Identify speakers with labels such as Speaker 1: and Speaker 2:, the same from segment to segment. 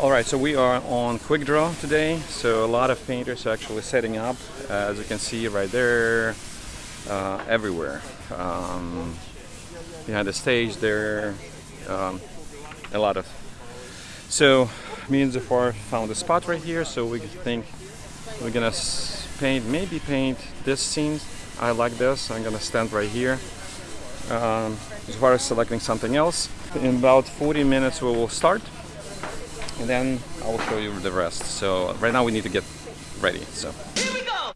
Speaker 1: Alright, so we are on Quick Draw today, so a lot of painters are actually setting up, uh, as you can see right there, uh, everywhere. Um, behind the stage there, um, a lot of... So, me and Zufar found a spot right here, so we think we're gonna paint, maybe paint this scene. I like this, I'm gonna stand right here. Um, Zufar is selecting something else. In about 40 minutes we will start and then I will show you the rest. So right now we need to get ready. So.
Speaker 2: Here we go.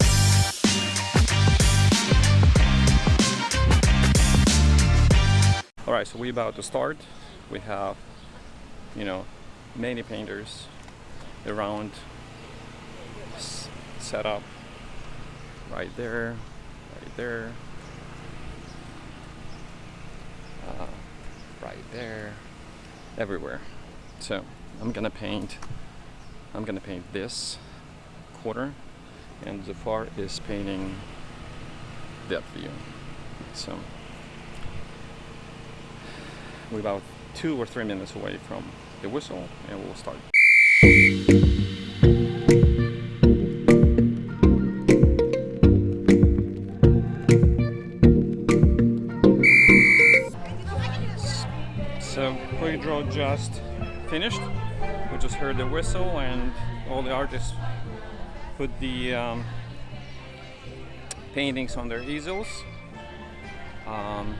Speaker 1: All right, so we're about to start. We have, you know, many painters around set up right there, right there, uh, right there, everywhere. So I'm gonna paint I'm gonna paint this quarter and Zufar is painting that view. So we're about two or three minutes away from the whistle and we'll start. So quick draw just finished. We just heard the whistle and all the artists put the um, paintings on their easels. Um,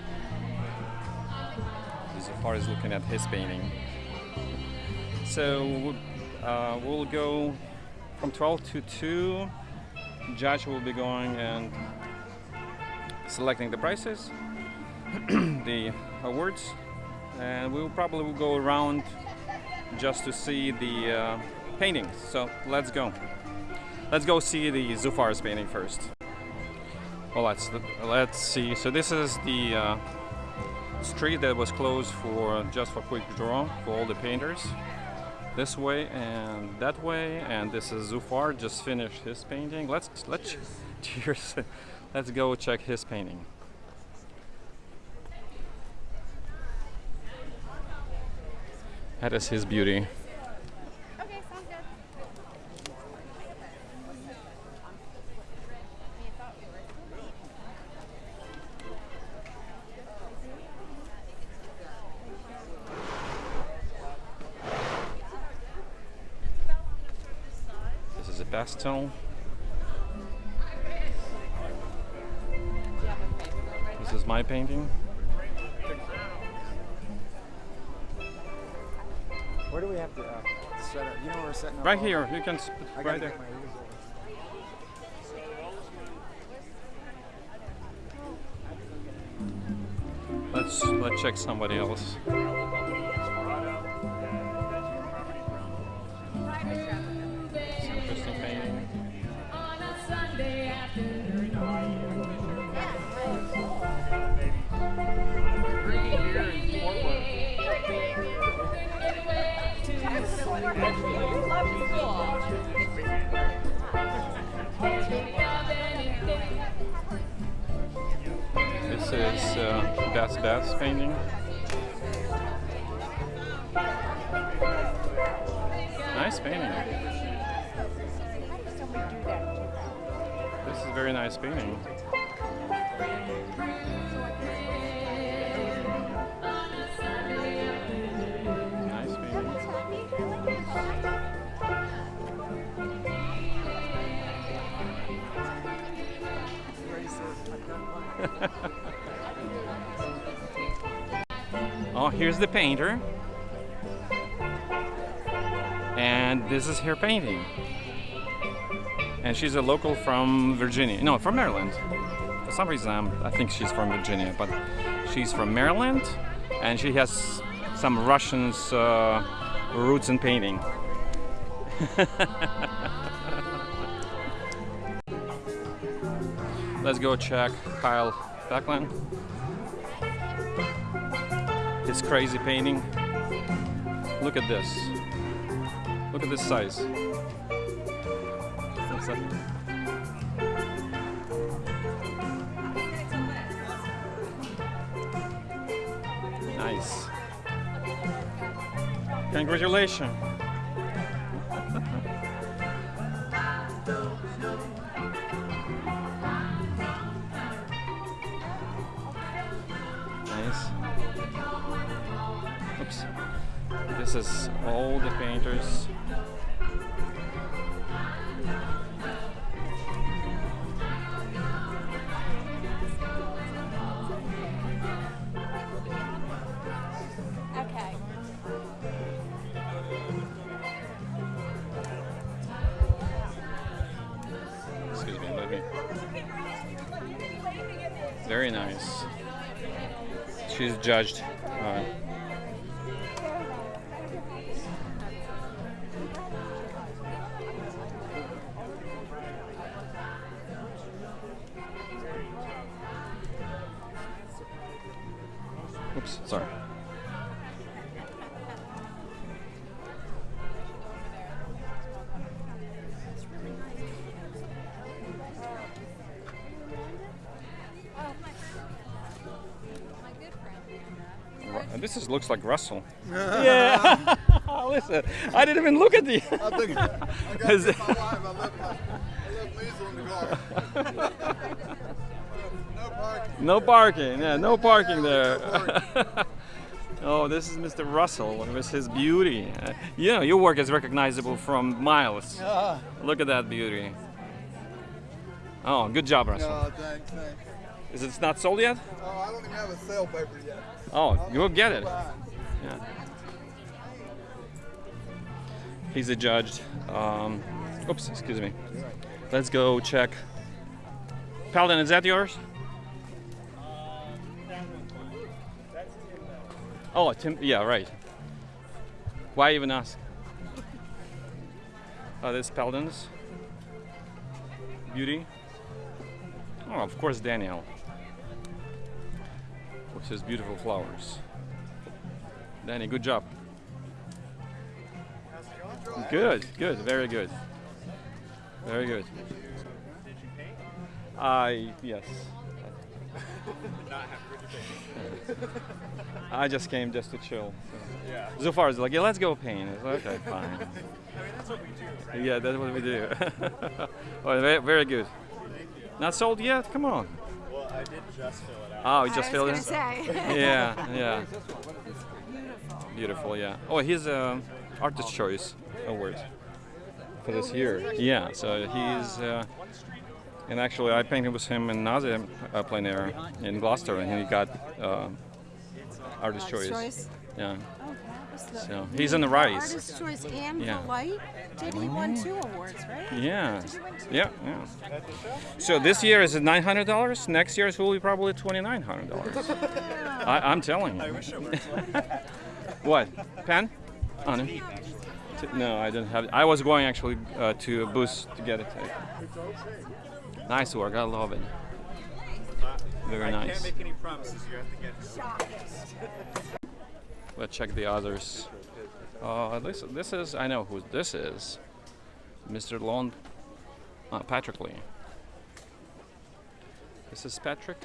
Speaker 1: as far as looking at his painting. So uh, we'll go from 12 to 2. Judge will be going and selecting the prices, the awards, and we'll probably go around just to see the uh, paintings. So let's go. Let's go see the Zufar's painting first. Well, let's let's see. So this is the uh, street that was closed for just for quick draw for all the painters. This way and that way, and this is Zufar just finished his painting. Let's let's cheers. let's go check his painting. That is his beauty.
Speaker 3: Okay, sounds.
Speaker 1: This is a pastel. This is my painting.
Speaker 4: Where do we have to uh, set up? You know where we're setting up?
Speaker 1: Right here, you can s-
Speaker 4: I gotta
Speaker 1: right there.
Speaker 4: get my easel.
Speaker 1: Let's let's check somebody else. Is uh, Bass Bass painting. Nice painting. This is very nice painting. Nice painting. Oh, here's the painter. And this is her painting. And she's a local from Virginia. No, from Maryland. For some reason, I think she's from Virginia, but she's from Maryland. And she has some Russians uh, roots in painting. Let's go check Kyle Buckland. His crazy painting. Look at this. Look at this size. Nice. Congratulations. This is all the painters.
Speaker 3: Okay.
Speaker 1: Excuse me, let me. Very nice. She's judged. Uh, looks like Russell. yeah. Listen, I didn't even look at the.
Speaker 2: I think I got
Speaker 1: Is it-
Speaker 2: my wife. I left, my, I left in the car. no parking.
Speaker 1: No parking. Yeah, no parking there. oh, this is Mr. Russell with his beauty. Uh, you know, your work is recognizable from miles.
Speaker 2: Uh,
Speaker 1: Look at that beauty. Oh, good job, Russell.
Speaker 2: no, thanks, thanks.
Speaker 1: Is it not sold yet?
Speaker 2: Oh, I don't even have a sale paper yet.
Speaker 1: Oh, you'll get it. Yeah. He's a judge. Um, oops, excuse me. Let's go check. Paladin, is that yours? Oh, Tim. Yeah, right. Why even ask? Oh, this Paladin's beauty. Oh, of course, Daniel. With his beautiful flowers. Danny, good job. Good, good, very good. Very good. I yes. I just came just to chill. So. Yeah. Is like, yeah, let's go paint. Like, okay, fine. I mean, that's what we do. Yeah, that's what we do. very, very good. Not sold yet? Come on.
Speaker 5: Well, I did just fill it out.
Speaker 1: Oh, you just
Speaker 3: I
Speaker 1: filled
Speaker 3: was
Speaker 1: in?
Speaker 3: gonna say.
Speaker 1: Yeah, yeah. Beautiful, yeah. Oh, he's um, Artist Choice Award for this year. Yeah, so he's. Uh, and actually, I painted with him in Nazi uh, plein air in Gloucester, and he got uh, Artist Choice.
Speaker 6: Choice.
Speaker 1: Yeah.
Speaker 6: Oh, that was the,
Speaker 1: So, he's
Speaker 6: mean
Speaker 1: in the
Speaker 6: for
Speaker 1: rise.
Speaker 6: Artist Choice and
Speaker 1: Yeah.
Speaker 6: for Light. Did he won two awards, right?
Speaker 1: Yeah. Yeah, yeah. So this year is nine hundred dollars. Next year's will be probably twenty nine hundred dollars. I'm telling you.
Speaker 5: I wish it worked
Speaker 1: What? Pen? Oh, no. No, I didn't have it. I was going actually uh, to a booth to get it. Nice work. I love it. Very
Speaker 5: I
Speaker 1: nice.
Speaker 5: can't make any promises. You have to get.
Speaker 1: Let's check the others. Uh, this this is I know who this is. Mr. Lon uh, Patrick Lee. This is Patrick.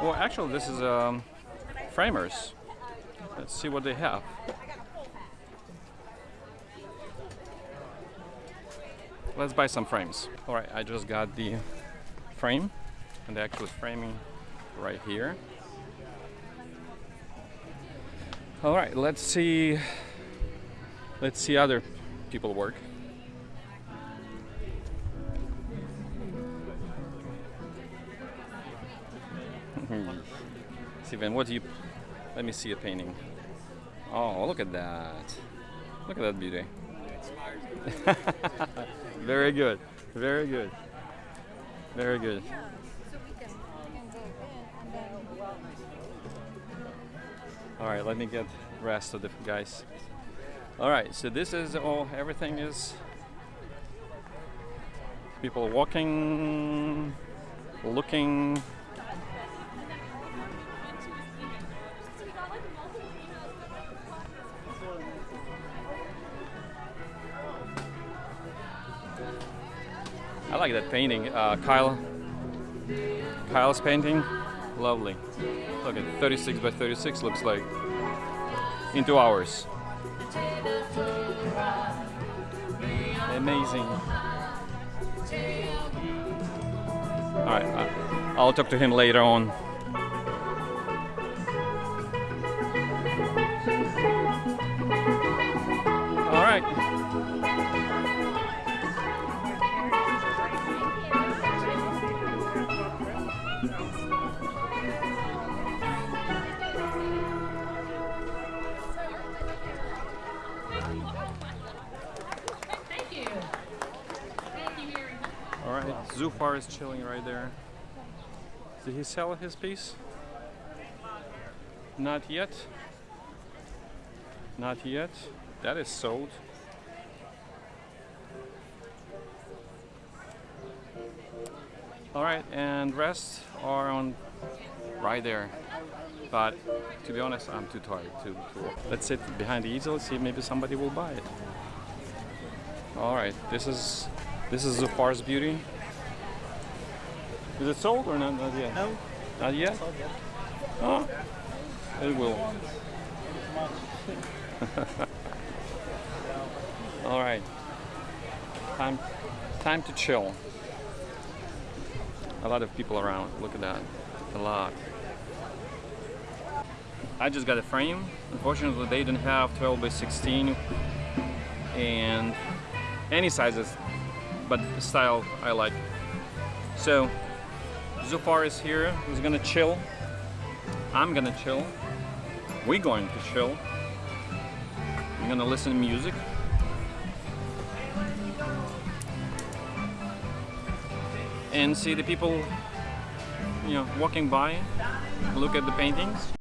Speaker 1: Well, actually, this is um, framers. Let's see what they have. Let's buy some frames. All right, I just got the frame, and the actual framing right here. All right, let's see. Let's see other people work. Hmm. Steven, what do you? Let me see a painting. Oh, look at that! Look at that beauty. Very good. Very good. Very good. All right, let me get rest of the guys. All right, so this is all. Everything is people walking, looking. I like that painting, uh, Kyle. Kyle's painting, lovely. Look at 36 by 36 looks like in two hours. Amazing. All right, I'll talk to him later on. Zufar is chilling right there. Did he sell his piece? Not yet. Not yet. That is sold. All right, and rest are on right there. But to be honest, I'm too tired to, to Let's sit behind the easel, see if maybe somebody will buy it. All right, this is this is Zufar's beauty. Is it sold or not? Not yet.
Speaker 5: No.
Speaker 1: Not yet. Oh, it will. All right. Time, time to chill. A lot of people around. Look at that. A lot. I just got a frame. Unfortunately, they didn't have 12 by 16 and any sizes, but the style I like. So, Zufar is here. He's gonna chill. I'm gonna chill. We're going to chill. I'm gonna listen to music. And see the people, you know, walking by, look at the paintings.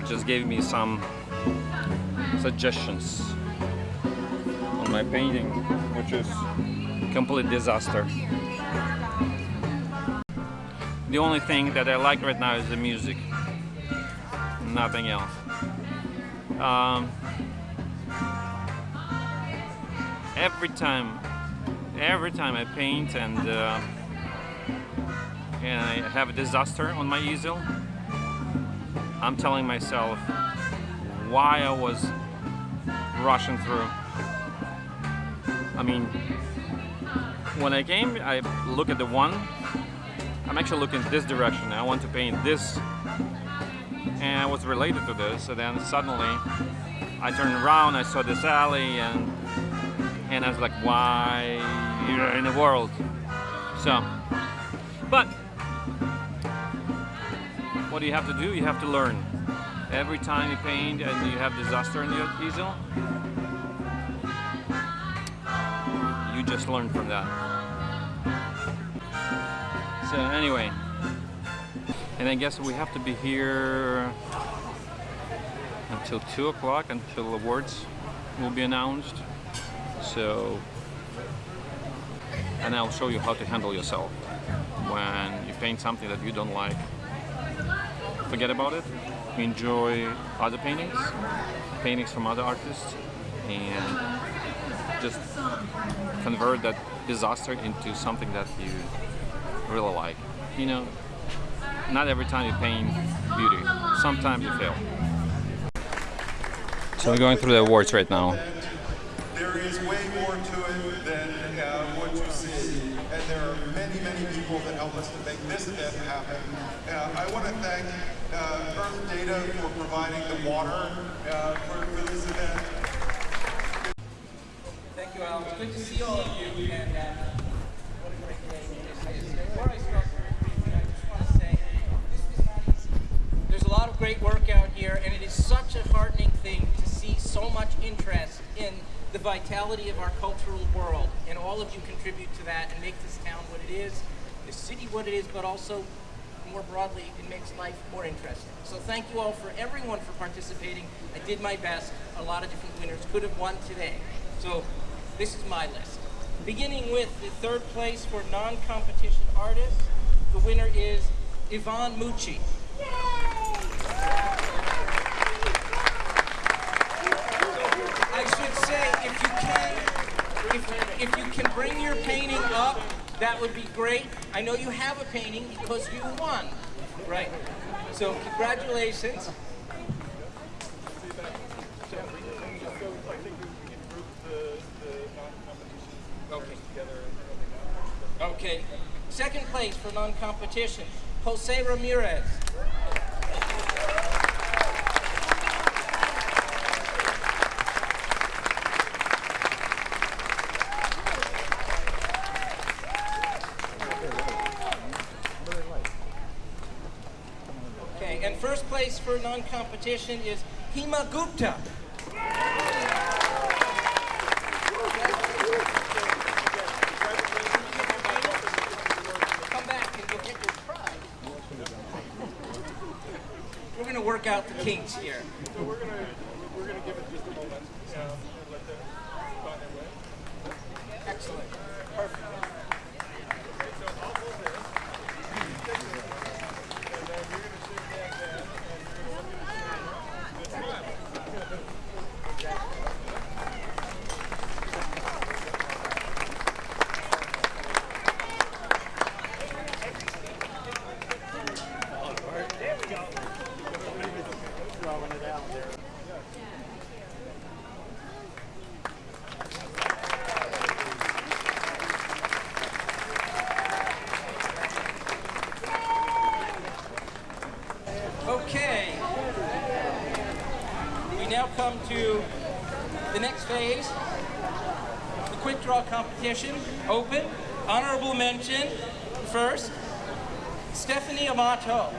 Speaker 1: Zufar just gave me some suggestions on my painting, which is complete disaster. The only thing that I like right now is the music, nothing else. Um, every time, every time I paint and uh, and I have a disaster on my easel, I'm telling myself why I was rushing through. I mean, when I came, I look at the one. I'm actually looking this direction. I want to paint this, and I was related to this. So then suddenly, I turned around. I saw this alley, and and I was like, why in the world? So, but what do you have to do? You have to learn. Every time you paint and you have disaster in your easel, you just learn from that. So anyway, and I guess we have to be here until 2 o'clock until awards will be announced. So, and I'll show you how to handle yourself when you paint something that you don't like. Forget about it. Enjoy other paintings, paintings from other artists, and just convert that disaster into something that you really like. You know, not every time you paint beauty. Sometimes you fail. So we're going through the awards right now.
Speaker 2: There is way more to it than uh, what you see, and there are many, many people that help us to make this event happen. Uh, I want to thank uh, Earth Data for providing the water uh, for, for this event.
Speaker 7: Thank you, Al. It's good to see all of you. And uh, what a great day. I just want to say. There's a lot of great work out here, and it is such a heartening thing to see so much interest in the vitality of our cultural world, and all of you contribute to that and make this town what it is, the city what it is, but also more broadly, it makes life more interesting. So thank you all for everyone for participating. I did my best. A lot of different winners could have won today. So this is my list. Beginning with the third place for non-competition artists, the winner is Yvonne Mucci. I should say, if you can, if, you can bring your painting up, that would be great. I know you have a painting because you won, right? So congratulations. Okay. Second place for non-competition, Jose Ramirez. Okay, and first place for non-competition is Hima Gupta. Come back and you'll get your. We're going to work out the kinks here.
Speaker 5: So we're gonna we're gonna give it just a moment. Yeah, and let them find their way.
Speaker 7: Excellent. Perfect.
Speaker 5: Okay, so I'll hold this. You take this one, and then you're gonna shake that down, and you're gonna want me to shake this one.
Speaker 7: Okay. We now come to the next phase, the quick draw competition, open, honorable mention, first, Stephanie Amato.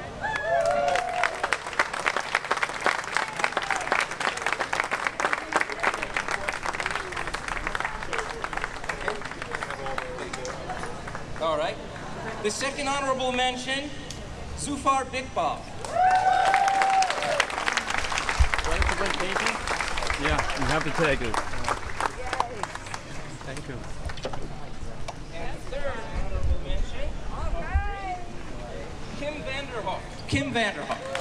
Speaker 7: All right. The second honorable mention, Zufar Bikbov.
Speaker 8: Yeah, you have to take it. Thank you.
Speaker 7: And third honorable mention, Kim Vanderhoek. Kim Vanderhoek.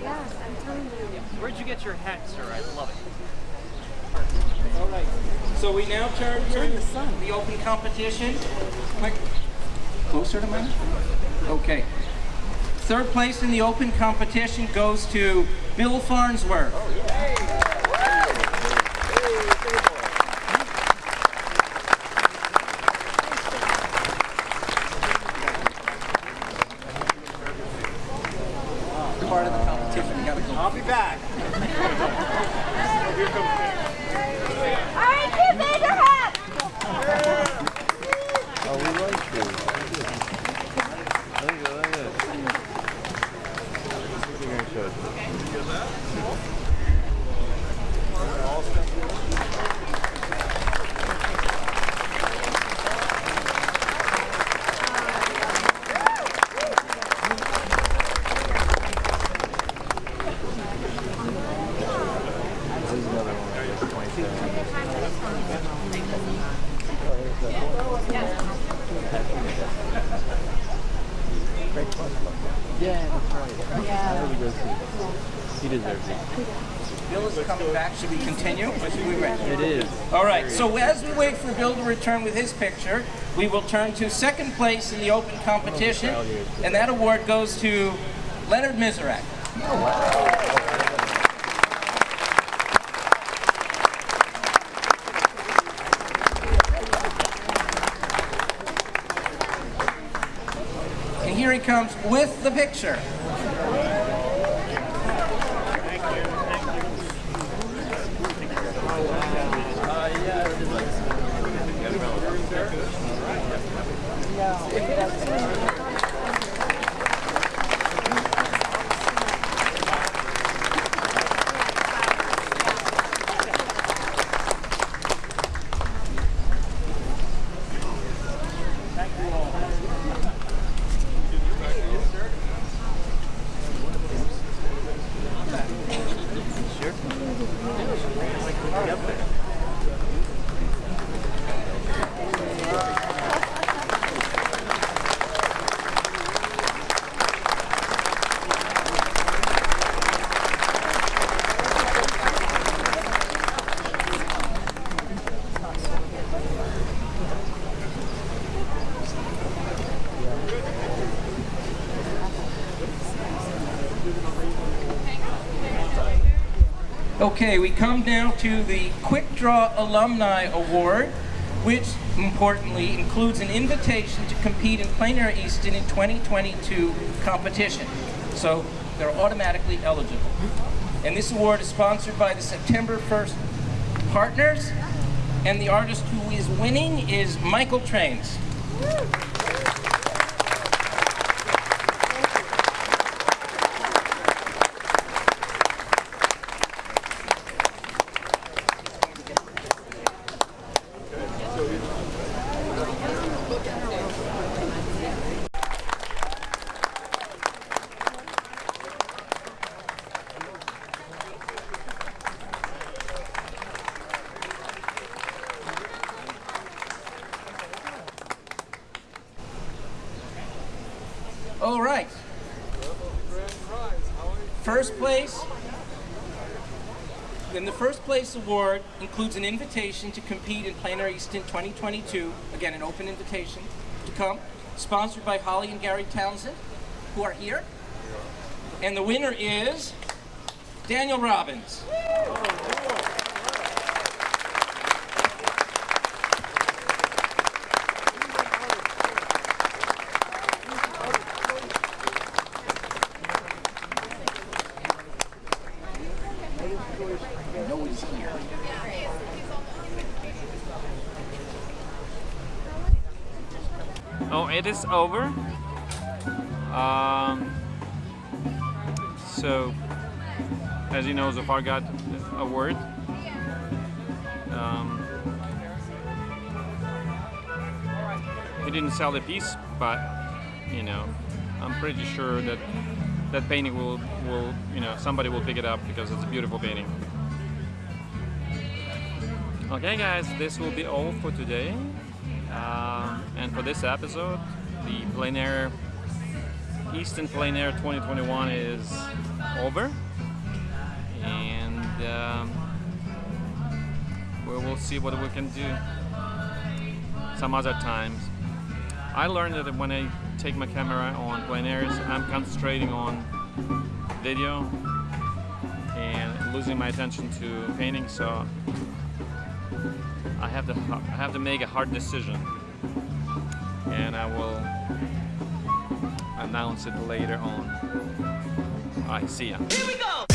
Speaker 3: Yes, I'm telling you.
Speaker 8: Where'd you get your hat, sir? I love it.
Speaker 7: All right. So we now turn to the open competition. Quick, closer to mine. Okay. Third place in the open competition goes to Bill Farnsworth. Part of the competition. You gotta go.
Speaker 4: I'll be back.
Speaker 3: All right, Kim Vanderhoek.
Speaker 9: Oh, we like you. Look at look at this. You're gonna show it.
Speaker 8: deserves it. He deserves it.
Speaker 7: Bill is coming back. Should we continue we wait?
Speaker 8: It is.
Speaker 7: All right, so as we wait for Bill to return with his picture, we will turn to second place in the open competition, oh, and that award goes to Leonard Mizerek. And here he comes with the picture. Okay, we come now to the Quick Draw Alumni Award, which importantly includes an invitation to compete in Plein Air Easton in 2022 competition. So they're automatically eligible. And this award is sponsored by the September 1st partners, and the artist who is winning is Michael Trains. All right. First place. Then the first place award includes an invitation to compete in Plein Air Easton 2022. Again, an open invitation to come. Sponsored by Holly and Gary Townsend, who are here. And the winner is Daniel Robbins.
Speaker 1: Oh, it is over. Um, so, as you know, Zufar got a word. Um, he didn't sell the piece, but you know, I'm pretty sure that that painting will, will, you know, somebody will pick it up because it's a beautiful painting. Okay, guys, this will be all for today. Um, and for this episode, the plein air Easton Plein Air 2021 is over, and um, we will see what we can do some other times. I learned that when I take my camera on plein airs, I'm concentrating on video and losing my attention to painting. So I have to I have to make a hard decision, and I will announce it later on. Alright, see ya.
Speaker 6: Here we go!